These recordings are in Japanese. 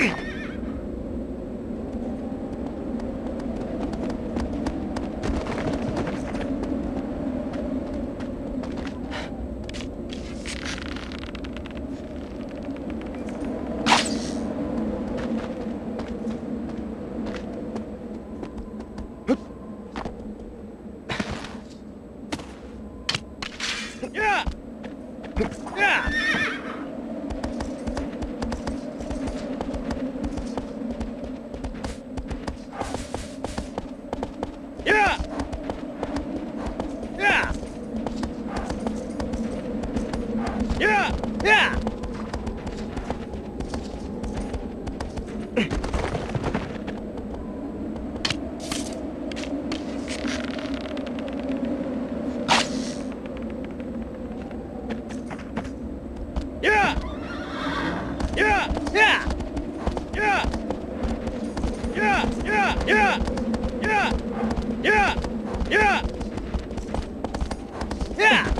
Ugh! Yeah!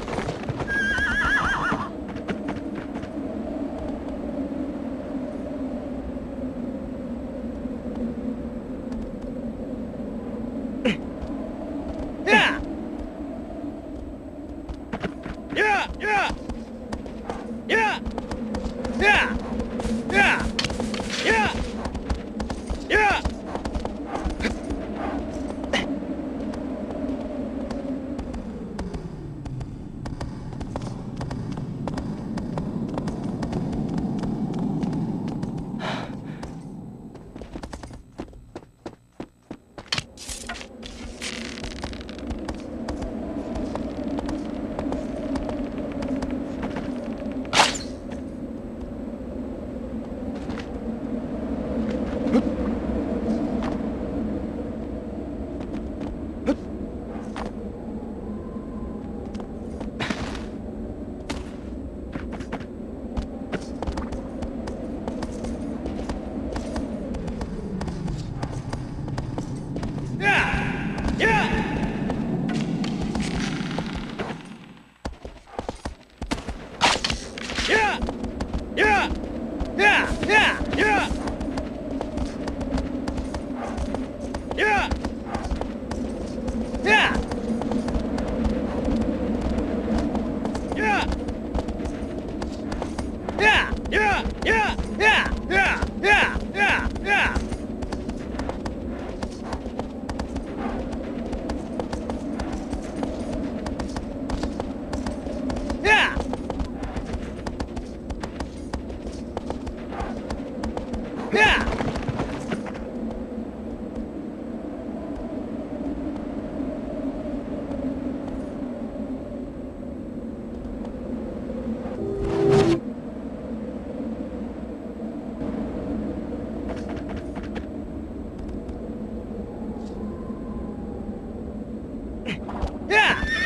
Да! Yeah.